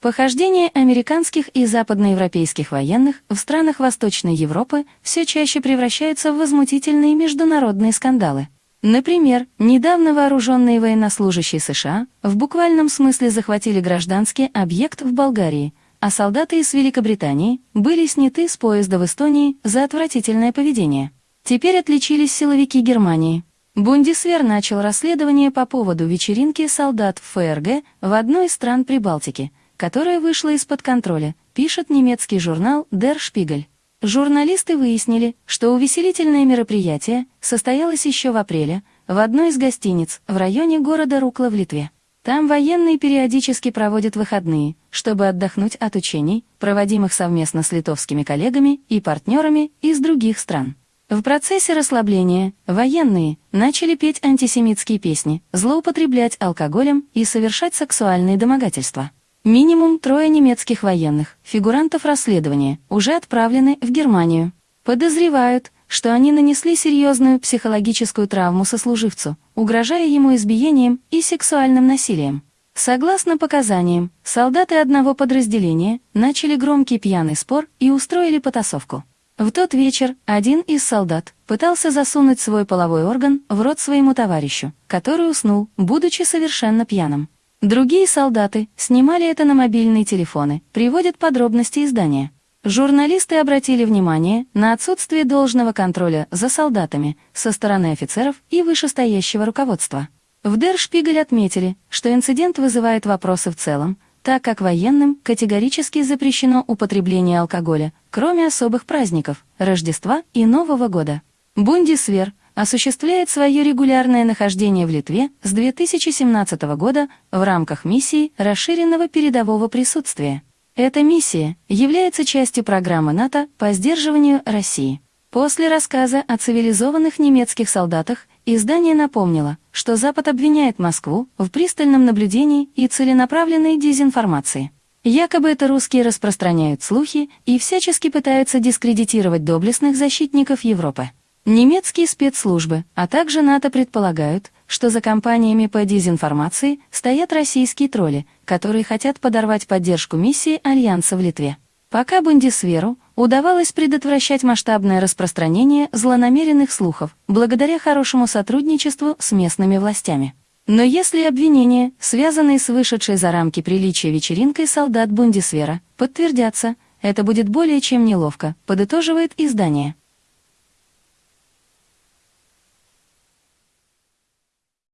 Похождения американских и западноевропейских военных в странах Восточной Европы все чаще превращаются в возмутительные международные скандалы. Например, недавно вооруженные военнослужащие США в буквальном смысле захватили гражданский объект в Болгарии, а солдаты из Великобритании были сняты с поезда в Эстонии за отвратительное поведение. Теперь отличились силовики Германии. Бундисвер начал расследование по поводу вечеринки солдат в ФРГ в одной из стран Прибалтики – которая вышла из-под контроля, пишет немецкий журнал Der Spiegel. Журналисты выяснили, что увеселительное мероприятие состоялось еще в апреле в одной из гостиниц в районе города Рукла в Литве. Там военные периодически проводят выходные, чтобы отдохнуть от учений, проводимых совместно с литовскими коллегами и партнерами из других стран. В процессе расслабления военные начали петь антисемитские песни, злоупотреблять алкоголем и совершать сексуальные домогательства. Минимум трое немецких военных, фигурантов расследования, уже отправлены в Германию. Подозревают, что они нанесли серьезную психологическую травму сослуживцу, угрожая ему избиением и сексуальным насилием. Согласно показаниям, солдаты одного подразделения начали громкий пьяный спор и устроили потасовку. В тот вечер один из солдат пытался засунуть свой половой орган в рот своему товарищу, который уснул, будучи совершенно пьяным. Другие солдаты снимали это на мобильные телефоны, приводят подробности издания. Журналисты обратили внимание на отсутствие должного контроля за солдатами со стороны офицеров и вышестоящего руководства. В Дершпигель отметили, что инцидент вызывает вопросы в целом, так как военным категорически запрещено употребление алкоголя, кроме особых праздников, Рождества и Нового года. Бундисвер осуществляет свое регулярное нахождение в Литве с 2017 года в рамках миссии расширенного передового присутствия. Эта миссия является частью программы НАТО по сдерживанию России. После рассказа о цивилизованных немецких солдатах издание напомнило, что Запад обвиняет Москву в пристальном наблюдении и целенаправленной дезинформации. Якобы это русские распространяют слухи и всячески пытаются дискредитировать доблестных защитников Европы. Немецкие спецслужбы, а также НАТО предполагают, что за кампаниями по дезинформации стоят российские тролли, которые хотят подорвать поддержку миссии Альянса в Литве. Пока Бундесверу удавалось предотвращать масштабное распространение злонамеренных слухов благодаря хорошему сотрудничеству с местными властями. Но если обвинения, связанные с вышедшей за рамки приличия вечеринкой солдат Бундесвера, подтвердятся, это будет более чем неловко, подытоживает издание.